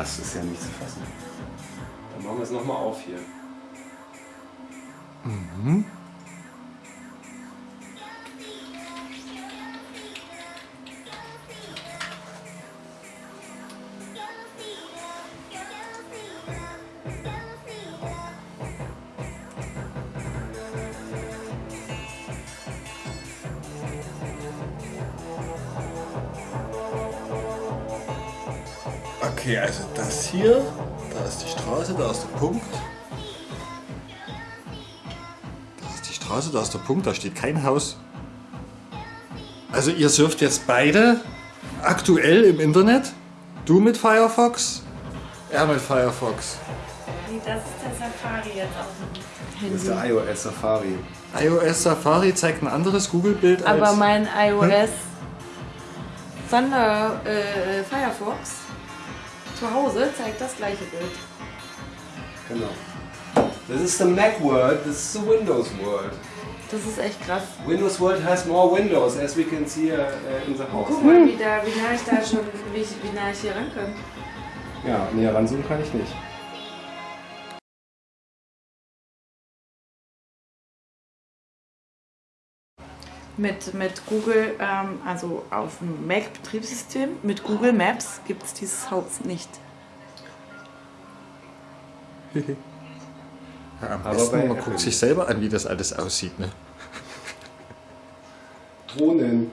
das ist ja nicht zu fassen. Dann machen wir es nochmal auf hier. Okay, also das hier, da ist die Straße, da ist der Punkt. Da ist die Straße, da ist der Punkt, da steht kein Haus. Also ihr surft jetzt beide aktuell im Internet. Du mit Firefox, er mit Firefox. Nee, das ist der Safari jetzt dem Das ist der iOS Safari. iOS Safari zeigt ein anderes Google-Bild als... Aber mein iOS Thunder äh, Firefox zu Hause zeigt das gleiche Bild. Genau. This is the Mac world, this is the Windows world. Das ist echt krass. Windows world has more windows, as we can see uh, uh, in the house. Guck mal, wie, da, wie nah ich da schon, wie, wie nah ich hier ran kann. Ja, näher ranzoomen kann ich nicht. Mit, mit Google, ähm, also auf dem Mac-Betriebssystem, mit Google Maps gibt es dieses Haus nicht. Ja, am Aber besten, man guckt sich selber an, wie das alles aussieht. Ne? Drohnen.